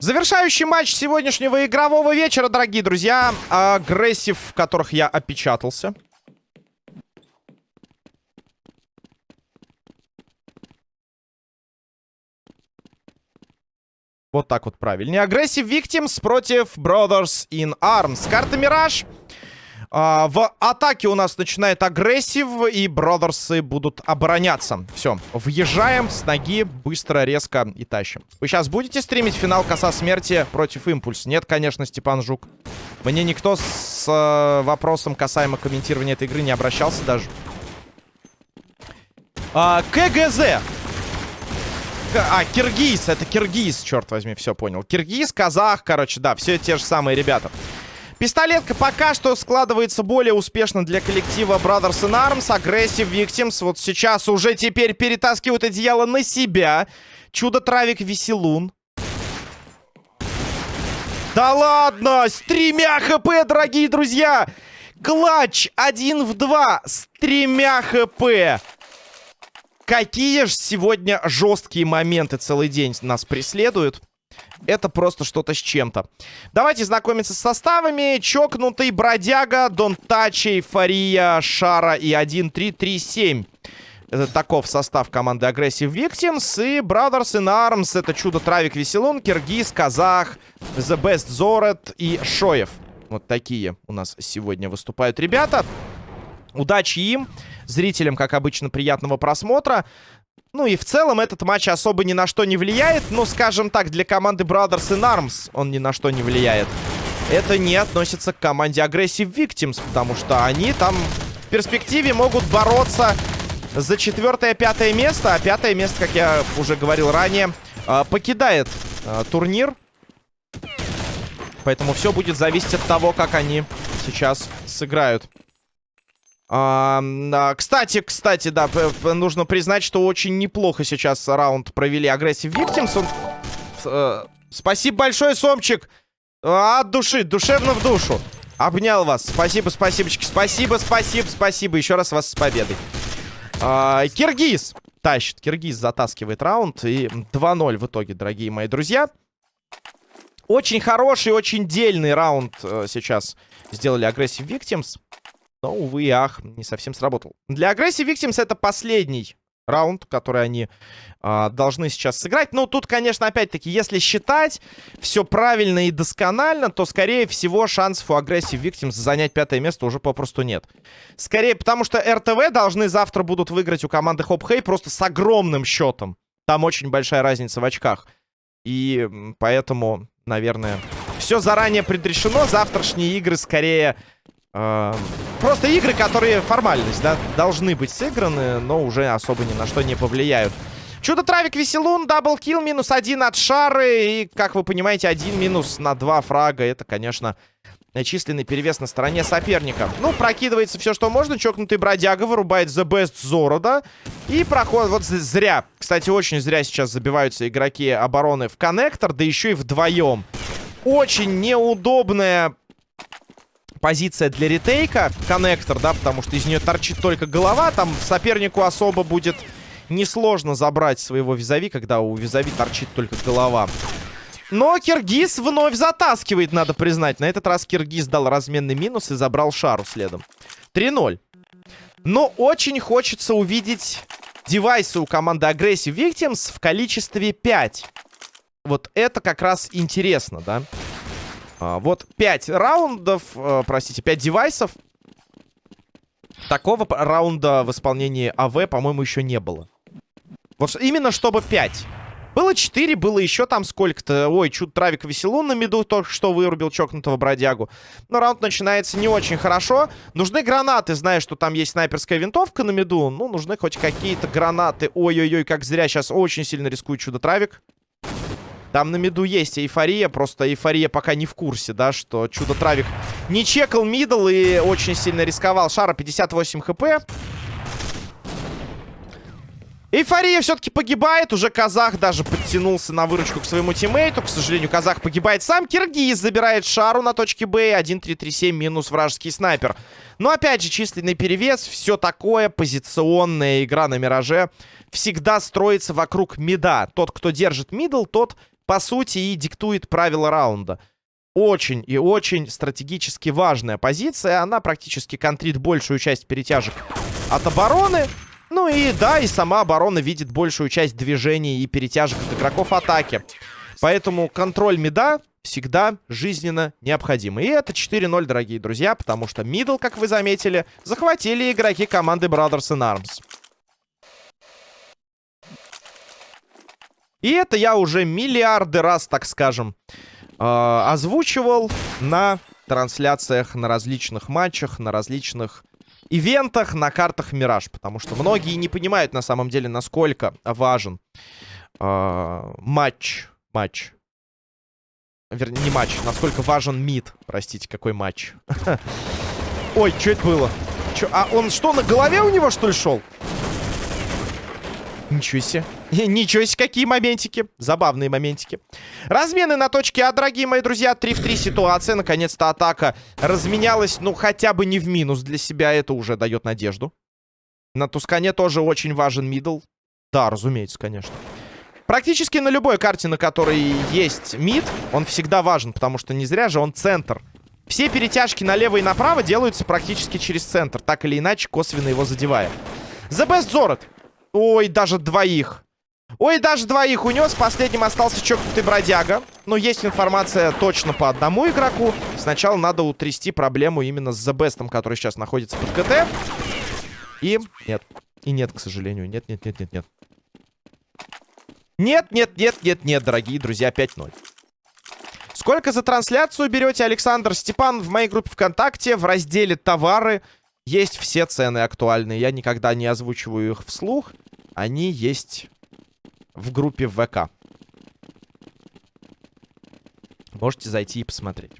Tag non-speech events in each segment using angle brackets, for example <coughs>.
Завершающий матч сегодняшнего игрового вечера, дорогие друзья. Aggressive, в которых я опечатался. Вот так вот правильнее. Aggressive Victims против Brothers in Arms. Карта Мираж. А, в атаке у нас начинает Aggressive, и бродерсы будут обороняться. Все, въезжаем с ноги, быстро, резко и тащим. Вы сейчас будете стримить финал Коса Смерти против Импульс? Нет, конечно, Степан Жук. Мне никто с э, вопросом касаемо комментирования этой игры не обращался даже. А, КГЗ. А, Киргиз, это Киргиз, черт возьми, все понял. Киргиз, казах, короче, да, все те же самые ребята. Пистолетка пока что складывается более успешно для коллектива Brothers in Arms. Aggressive Victims вот сейчас уже теперь перетаскивают одеяло на себя. Чудо-травик Веселун. Да ладно! С тремя хп, дорогие друзья! Клатч один в два с тремя хп. Какие же сегодня жесткие моменты целый день нас преследуют. Это просто что-то с чем-то. Давайте знакомиться с составами. Чокнутый, Бродяга, Дон Тачи, Эйфория, Шара и 1-3-3-7. Это таков состав команды Aggressive Victims. И Brothers in Arms. Это Чудо Травик Веселун, Киргиз, Казах, The Best Зорет и Шоев. Вот такие у нас сегодня выступают ребята. Удачи им. Зрителям, как обычно, приятного просмотра. Ну и в целом этот матч особо ни на что не влияет. Но, скажем так, для команды Brothers in Arms он ни на что не влияет. Это не относится к команде Aggressive Victims, потому что они там в перспективе могут бороться за четвертое-пятое место. А пятое место, как я уже говорил ранее, а, покидает а, турнир. Поэтому все будет зависеть от того, как они сейчас сыграют. А, а, кстати, кстати, да, нужно признать, что очень неплохо сейчас раунд провели агрессив Victims. Э, спасибо большое, Сомчик. От души, душевно в душу. Обнял вас. Спасибо, спасибочки. Спасибо, спасибо, спасибо. Еще раз вас с победой. А, Киргиз тащит. Киргиз затаскивает раунд. И 2-0 в итоге, дорогие мои друзья. Очень хороший, очень дельный раунд э, сейчас сделали агрессив Victims. Но, увы и ах, не совсем сработал. Для Aggressive Victims это последний раунд, который они э, должны сейчас сыграть. Ну, тут, конечно, опять-таки, если считать все правильно и досконально, то, скорее всего, шансов у Aggressive Victims занять пятое место уже попросту нет. Скорее, потому что РТВ должны завтра будут выиграть у команды Хоп Хей просто с огромным счетом. Там очень большая разница в очках. И поэтому, наверное, все заранее предрешено. Завтрашние игры скорее просто игры, которые формальность, да, должны быть сыграны, но уже особо ни на что не повлияют. Чудо-травик Веселун, double kill, минус один от Шары. И, как вы понимаете, один минус на два фрага. Это, конечно, численный перевес на стороне соперника. Ну, прокидывается все, что можно. Чокнутый бродяга вырубает The Best Зорода. И проходит... Вот зря. Кстати, очень зря сейчас забиваются игроки обороны в коннектор. Да еще и вдвоем. Очень неудобная позиция для ретейка. Коннектор, да, потому что из нее торчит только голова. Там сопернику особо будет несложно забрать своего визави, когда у визави торчит только голова. Но Киргиз вновь затаскивает, надо признать. На этот раз Киргиз дал разменный минус и забрал шару следом. 3-0. Но очень хочется увидеть девайсы у команды Aggressive Victims в количестве 5. Вот это как раз интересно, да? А, вот 5 раундов, э, простите, 5 девайсов. Такого раунда в исполнении АВ, по-моему, еще не было. Вот именно чтобы 5. Было 4, было еще там сколько-то. Ой, чуть травик веселун на меду только что вырубил чокнутого бродягу. Но раунд начинается не очень хорошо. Нужны гранаты, зная, что там есть снайперская винтовка на меду. Ну, нужны хоть какие-то гранаты. Ой-ой-ой, как зря сейчас очень сильно рискует чудо-травик. Там на миду есть эйфория, просто эйфория пока не в курсе, да, что Чудо-Травик не чекал мидл и очень сильно рисковал. Шара 58 хп. Эйфория все-таки погибает. Уже казах даже подтянулся на выручку к своему тиммейту. К сожалению, казах погибает сам. Киргиз забирает шару на точке Б. 1-3-3-7 минус вражеский снайпер. Но опять же, численный перевес. Все такое. Позиционная игра на Мираже. Всегда строится вокруг мида. Тот, кто держит middle, тот, по сути, и диктует правила раунда. Очень и очень стратегически важная позиция. Она практически контрит большую часть перетяжек от обороны. Ну и да, и сама оборона видит большую часть движений и перетяжек от игроков атаки. Поэтому контроль мида всегда жизненно необходим. И это 4-0, дорогие друзья, потому что мидл, как вы заметили, захватили игроки команды Brothers in Arms. И это я уже миллиарды раз, так скажем, э, озвучивал на трансляциях, на различных матчах, на различных ивентах на картах Мираж. Потому что многие не понимают на самом деле, насколько важен э, матч. Матч. Вернее, не матч. Насколько важен мид. Простите, какой матч. <laughs> Ой, что это было? Чё, а он что, на голове у него, что ли, шел? Ничего себе. <laughs> Ничего себе, какие моментики. Забавные моментики. Размены на точке А, дорогие мои друзья. 3 в 3 ситуация. Наконец-то атака разменялась. Ну, хотя бы не в минус для себя. Это уже дает надежду. На Тускане тоже очень важен мидл. Да, разумеется, конечно. Практически на любой карте, на которой есть мид, он всегда важен, потому что не зря же он центр. Все перетяжки налево и направо делаются практически через центр, так или иначе, косвенно его задевая. The Best Zorot. Ой, даже двоих. Ой, даже двоих унес. Последним остался чокнутый бродяга. Но есть информация точно по одному игроку. Сначала надо утрясти проблему именно с Best, который сейчас находится под КТ. И нет. И нет, к сожалению. Нет, нет, нет, нет, нет. Нет, нет, нет, нет, нет, дорогие друзья, 5-0. Сколько за трансляцию берете, Александр Степан? В моей группе ВКонтакте в разделе «Товары» есть все цены актуальные. Я никогда не озвучиваю их вслух. Они есть в группе ВК. Можете зайти и посмотреть.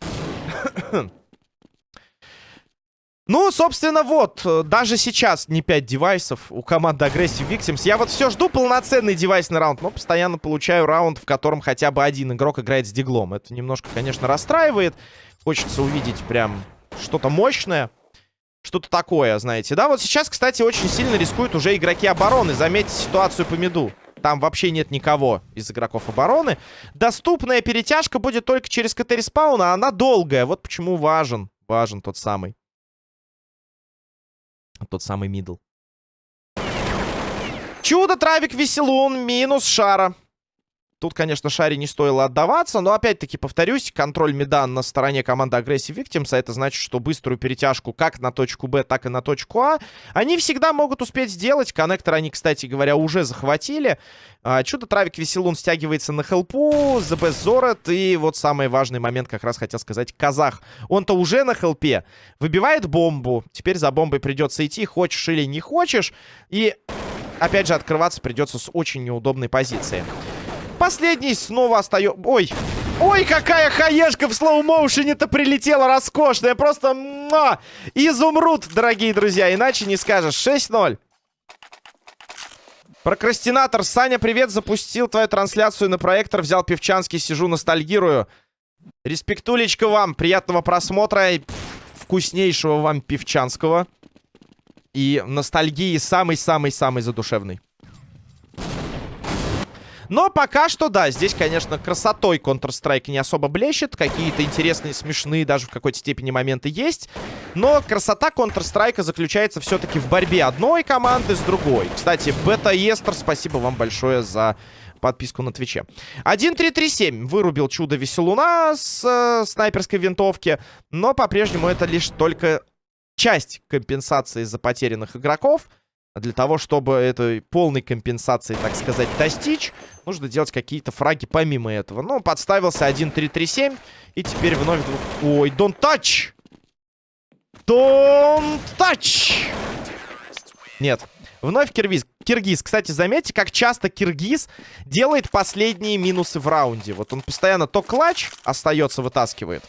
<coughs> Ну, собственно, вот, даже сейчас не 5 девайсов у команды Aggressive Victims. Я вот все жду полноценный девайсный раунд, но постоянно получаю раунд, в котором хотя бы один игрок играет с диглом. Это немножко, конечно, расстраивает. Хочется увидеть прям что-то мощное. Что-то такое, знаете. Да, вот сейчас, кстати, очень сильно рискуют уже игроки обороны. Заметьте ситуацию по миду. Там вообще нет никого из игроков обороны. Доступная перетяжка будет только через КТ респауна, а она долгая. Вот почему важен. Важен тот самый. Тот самый middle. Чудо, травик, веселун, минус шара. Тут, конечно, Шаре не стоило отдаваться, но, опять-таки, повторюсь, контроль медан на стороне команды Aggressive Victims, а это значит, что быструю перетяжку как на точку Б, так и на точку А, они всегда могут успеть сделать. Коннектор они, кстати говоря, уже захватили. А, Чудо-травик Веселун стягивается на хелпу, Best Зорет, и вот самый важный момент, как раз хотел сказать, Казах. Он-то уже на хелпе, выбивает бомбу, теперь за бомбой придется идти, хочешь или не хочешь, и... Опять же, открываться придется с очень неудобной позиции. Последний снова остается... Ой! Ой, какая хаешка в слоу-моушене-то прилетела роскошная. Просто ма! изумруд, дорогие друзья. Иначе не скажешь. 6-0. Прокрастинатор. Саня, привет. Запустил твою трансляцию на проектор. Взял певчанский, сижу, ностальгирую. Респектулечка вам. Приятного просмотра. Вкуснейшего вам певчанского. И ностальгии самый-самый-самый задушевный. Но пока что, да, здесь, конечно, красотой Counter-Strike не особо блещет. Какие-то интересные, смешные даже в какой-то степени моменты есть. Но красота Counter-Strike заключается все-таки в борьбе одной команды с другой. Кстати, Бета Естер, спасибо вам большое за подписку на Твиче. 1-3-3-7 вырубил чудо Веселуна с э, снайперской винтовки, но по-прежнему это лишь только часть компенсации за потерянных игроков. Для того, чтобы этой полной компенсации, так сказать, достичь, нужно делать какие-то фраги помимо этого. Ну, подставился 1-3-3-7. И теперь вновь... Двух... Ой, don't touch! Don't touch! Нет. Вновь Киргиз. Киргиз. Кстати, заметьте, как часто Киргиз делает последние минусы в раунде. Вот он постоянно то клатч остается, вытаскивает.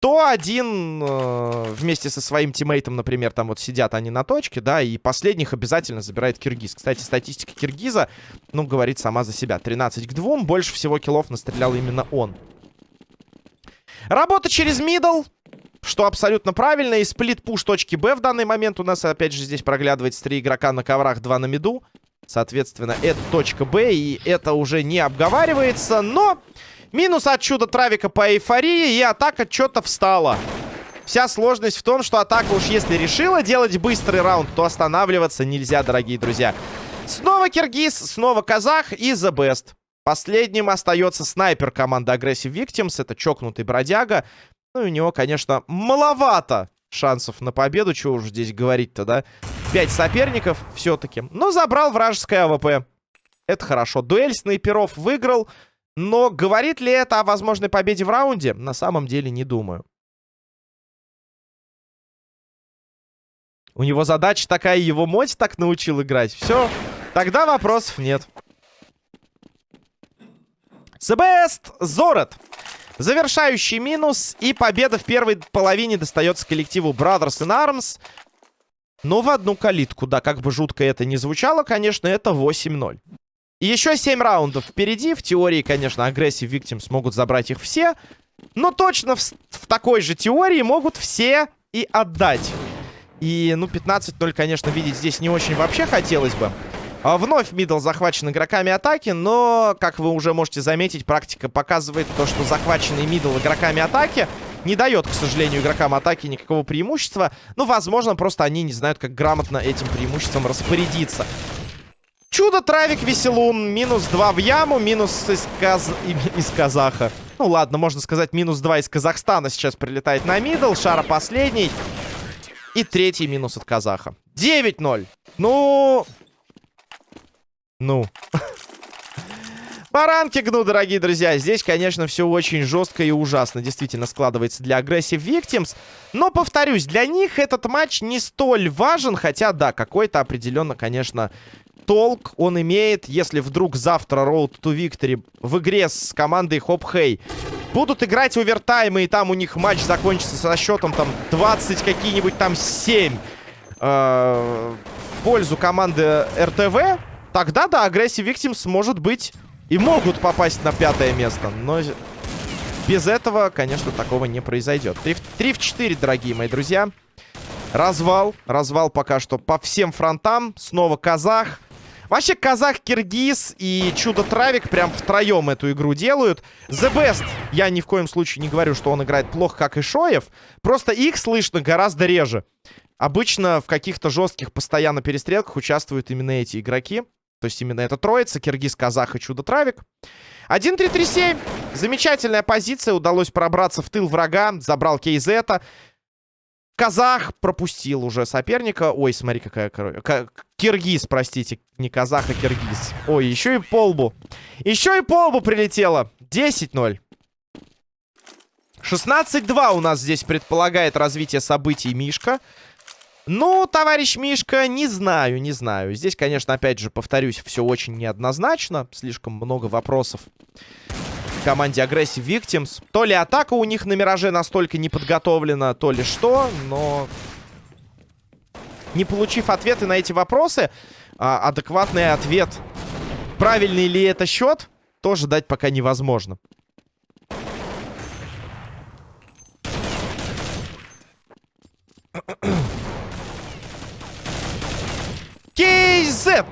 То один э, вместе со своим тиммейтом, например, там вот сидят они на точке, да, и последних обязательно забирает киргиз. Кстати, статистика киргиза, ну, говорит сама за себя. 13 к 2, больше всего киллов настрелял именно он. Работа через middle, что абсолютно правильно. И split-push точки Б в данный момент у нас, опять же, здесь проглядывается три игрока на коврах, два на миду. Соответственно, это точка Б, и это уже не обговаривается, но... Минус от чуда травика по эйфории, и атака что-то встала. Вся сложность в том, что атака уж если решила делать быстрый раунд, то останавливаться нельзя, дорогие друзья. Снова Киргиз, снова Казах и The Best. Последним остается снайпер команды Aggressive Victims. Это чокнутый бродяга. Ну и у него, конечно, маловато шансов на победу. Чего уж здесь говорить-то, да? Пять соперников все-таки. Но забрал вражеское АВП. Это хорошо. Дуэль снайперов выиграл. Но говорит ли это о возможной победе в раунде? На самом деле не думаю. У него задача такая, его мать так научил играть. Все, тогда вопросов нет. Best Зорет. Завершающий минус. И победа в первой половине достается коллективу Brothers in Arms. Но в одну калитку, да, как бы жутко это не звучало, конечно, это 8-0. И еще 7 раундов впереди. В теории, конечно, Aggressive Victims смогут забрать их все. Но точно в, в такой же теории могут все и отдать. И, ну, 15-0, конечно, видеть здесь не очень вообще хотелось бы. А вновь middle захвачен игроками атаки, но, как вы уже можете заметить, практика показывает то, что захваченный middle игроками атаки не дает, к сожалению, игрокам атаки никакого преимущества. Ну, возможно, просто они не знают, как грамотно этим преимуществом распорядиться. Чудо-травик веселун. Минус 2 в яму. Минус из, Каз... <laughs> из Казаха. Ну ладно, можно сказать, минус 2 из Казахстана сейчас прилетает на мидл. Шара последний. И третий минус от Казаха. 9-0. Ну... Ну... <laughs> По ранкингу, дорогие друзья, здесь, конечно, все очень жестко и ужасно действительно складывается для Aggressive Victims. Но, повторюсь, для них этот матч не столь важен, хотя, да, какой-то определенно, конечно, толк он имеет, если вдруг завтра Road to Victory в игре с командой Хоп Хей будут играть овертаймы, и там у них матч закончится со счетом там 20 какие-нибудь там 7 э, в пользу команды РТВ, тогда, да, агрессив Victims может быть и могут попасть на пятое место, но без этого, конечно, такого не произойдет. 3 в, 3 в 4, дорогие мои друзья. Развал. Развал пока что по всем фронтам. Снова казах. Вообще, казах, киргиз и чудо-травик прям втроем эту игру делают. The Best. Я ни в коем случае не говорю, что он играет плохо, как и Шоев. Просто их слышно гораздо реже. Обычно в каких-то жестких постоянно перестрелках участвуют именно эти игроки. То есть именно эта троица. Киргиз, казах и чудо-травик. 1-3-3-7. Замечательная позиция. Удалось пробраться в тыл врага. Забрал Кейзета. Казах пропустил уже соперника. Ой, смотри, какая... Киргиз, простите. Не казах, а киргиз. Ой, еще и полбу. Еще и полбу прилетело. 10-0. 16-2 у нас здесь предполагает развитие событий Мишка. Ну, товарищ Мишка, не знаю, не знаю. Здесь, конечно, опять же, повторюсь, все очень неоднозначно. Слишком много вопросов команде Aggressive Victims. То ли атака у них на Мираже настолько не подготовлена, то ли что, но... Не получив ответы на эти вопросы, а, адекватный ответ, правильный ли это счет, тоже дать пока невозможно. KZ!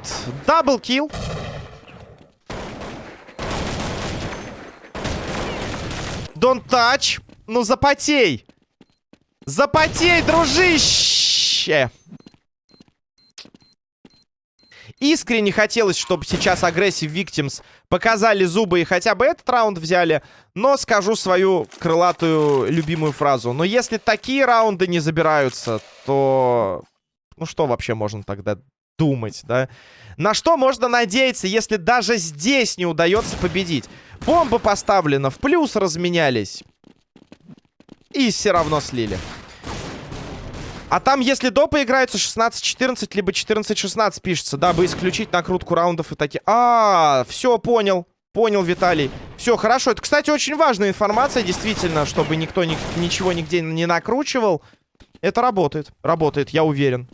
Даблкил. Don't touch. Ну, запотей. Запотей, дружище. Искренне хотелось, чтобы сейчас агрессив Victims показали зубы и хотя бы этот раунд взяли. Но скажу свою крылатую любимую фразу. Но если такие раунды не забираются, то... Ну что вообще можно тогда думать, да? На что можно надеяться, если даже здесь не удается победить? Бомба поставлена, в плюс разменялись. И все равно слили. А там, если допы играются 16-14, либо 14-16 пишется, дабы исключить накрутку раундов и такие... А, -а, -а все, понял. Понял, Виталий. Все, хорошо. Это, кстати, очень важная информация, действительно, чтобы никто ни ничего нигде не накручивал. Это работает. Работает, я уверен.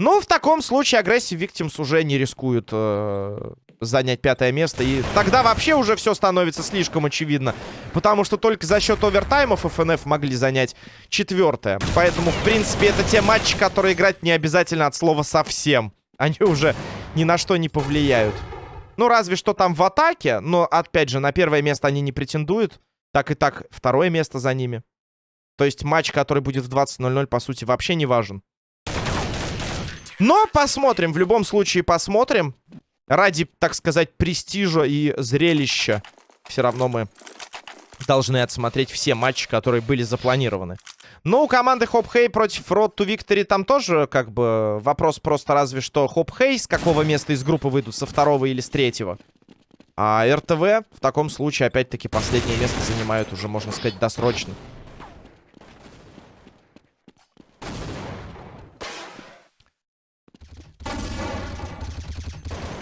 Ну, в таком случае агрессив Victims уже не рискуют э, занять пятое место. И тогда вообще уже все становится слишком очевидно. Потому что только за счет овертаймов ФНФ могли занять четвертое. Поэтому, в принципе, это те матчи, которые играть не обязательно от слова совсем. Они уже ни на что не повлияют. Ну, разве что там в атаке. Но, опять же, на первое место они не претендуют. Так и так, второе место за ними. То есть матч, который будет в 20.00, по сути, вообще не важен. Но посмотрим, в любом случае посмотрим. Ради, так сказать, престижа и зрелища все равно мы должны отсмотреть все матчи, которые были запланированы. Ну, у команды Хоп Хей против Road to Victory там тоже, как бы, вопрос просто разве что Хоп Хей с какого места из группы выйдут, со второго или с третьего. А РТВ в таком случае, опять-таки, последнее место занимают уже, можно сказать, досрочно.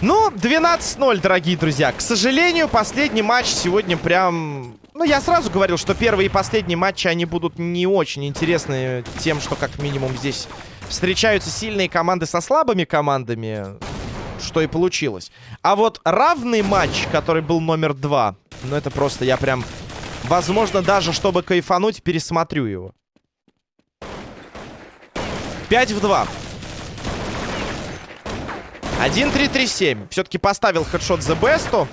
Ну, 12-0, дорогие друзья. К сожалению, последний матч сегодня прям... Ну, я сразу говорил, что первые и последние матчи, они будут не очень интересны тем, что как минимум здесь встречаются сильные команды со слабыми командами, что и получилось. А вот равный матч, который был номер два, ну, это просто я прям... Возможно, даже чтобы кайфануть, пересмотрю его. 5 в 2. 1-3-3-7. Все-таки поставил хедшот The Best.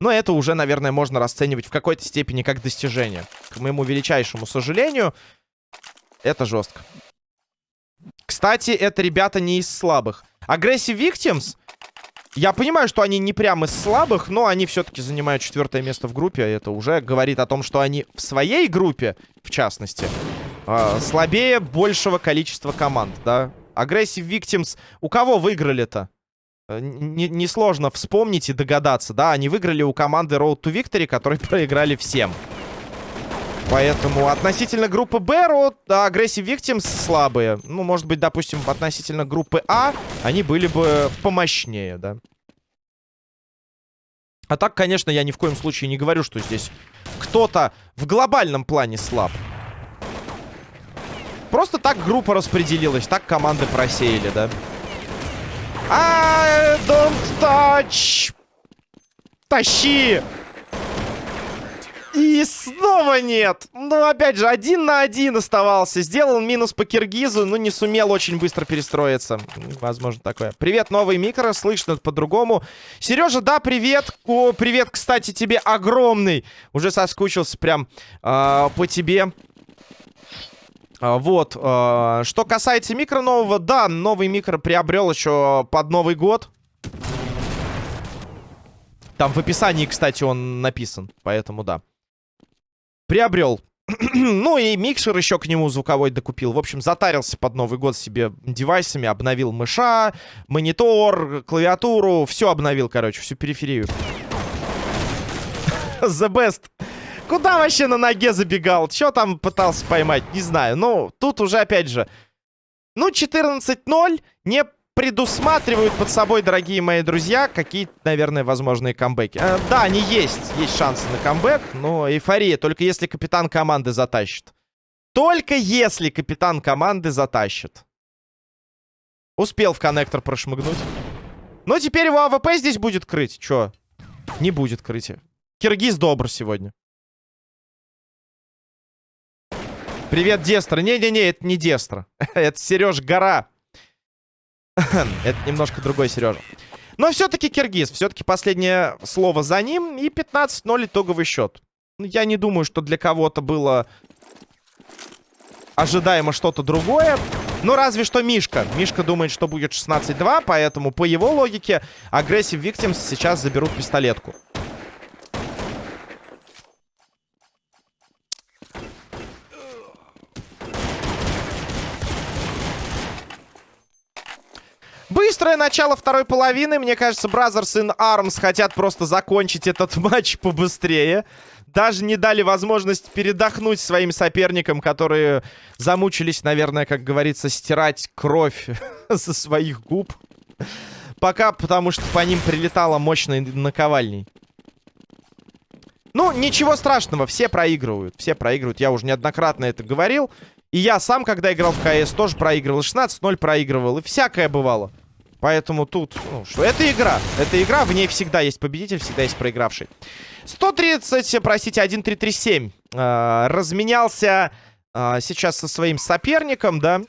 Но это уже, наверное, можно расценивать в какой-то степени как достижение. К моему величайшему сожалению, это жестко. Кстати, это ребята не из слабых. Aggressive Victims, я понимаю, что они не прям из слабых, но они все-таки занимают четвертое место в группе. Это уже говорит о том, что они в своей группе, в частности, э, слабее большего количества команд, да. Aggressive Victims. У кого выиграли-то? Э, несложно не вспомнить и догадаться, да? Они выиграли у команды Road to Victory, которые <laughs> проиграли всем. Поэтому относительно группы Б, Road, да, Aggressive Victims слабые. Ну, может быть, допустим, относительно группы А, они были бы помощнее, да? А так, конечно, я ни в коем случае не говорю, что здесь кто-то в глобальном плане слаб. Просто так группа распределилась, так команды просеяли, да. I don't touch. Тащи! И снова нет. Ну, опять же, один на один оставался. Сделал минус по Киргизу, но не сумел очень быстро перестроиться. Возможно, такое. Привет, новый микро. Слышно по-другому. Сережа, да, привет. О, привет, кстати, тебе огромный. Уже соскучился прям э, по тебе. А, вот. А, что касается микро нового, да, новый микро приобрел еще под Новый год. Там в описании, кстати, он написан, поэтому да. Приобрел. <clears throat> ну и микшер еще к нему звуковой докупил. В общем, затарился под Новый год себе девайсами, обновил мыша, монитор, клавиатуру, все обновил, короче, всю периферию. <laughs> The best. Куда вообще на ноге забегал? Что там пытался поймать? Не знаю. Ну, тут уже, опять же... Ну, 14-0 не предусматривают под собой, дорогие мои друзья, какие-то, наверное, возможные камбэки. Э, да, они есть. Есть шансы на камбэк, но эйфория. Только если капитан команды затащит. Только если капитан команды затащит. Успел в коннектор прошмыгнуть. Но теперь его AWP здесь будет крыть. Чё? Не будет крыть. Киргиз добр сегодня. Привет, Дестра. Не-не-не, это не Дестра. <laughs> это Сереж Гора. <laughs> это немножко другой Сережа. Но все-таки Киргиз. Все-таки последнее слово за ним. И 15-0 итоговый счет. Ну, я не думаю, что для кого-то было ожидаемо что-то другое. Ну, разве что Мишка. Мишка думает, что будет 16-2, поэтому по его логике Aggressive Victims сейчас заберут пистолетку. Быстрое начало второй половины. Мне кажется, Brothers in Arms хотят просто закончить этот <laughs> матч побыстрее. Даже не дали возможность передохнуть своим соперникам, которые замучились, наверное, как говорится, стирать кровь <laughs> со своих губ. Пока, потому что по ним прилетало мощной наковальней. Ну, ничего страшного, все проигрывают. Все проигрывают, я уже неоднократно это говорил. И я сам, когда играл в КС, тоже проигрывал. 16-0 проигрывал, и всякое бывало. Поэтому тут, ну, что это игра. Это игра, в ней всегда есть победитель, всегда есть проигравший. 130, простите, 1337. Э, разменялся э, сейчас со своим соперником, да.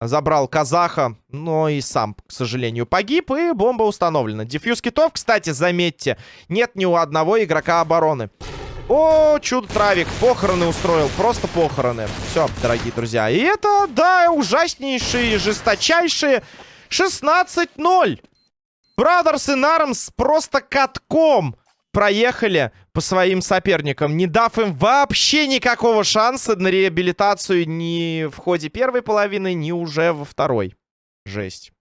Забрал казаха, но и сам, к сожалению, погиб. И бомба установлена. Дефьюз китов, кстати, заметьте, нет ни у одного игрока обороны. О, чудо-травик, похороны устроил, просто похороны. Все, дорогие друзья. И это, да, ужаснейшие, жесточайшие 16-0. Брадерс и Нармс просто катком проехали по своим соперникам, не дав им вообще никакого шанса на реабилитацию ни в ходе первой половины, ни уже во второй. Жесть.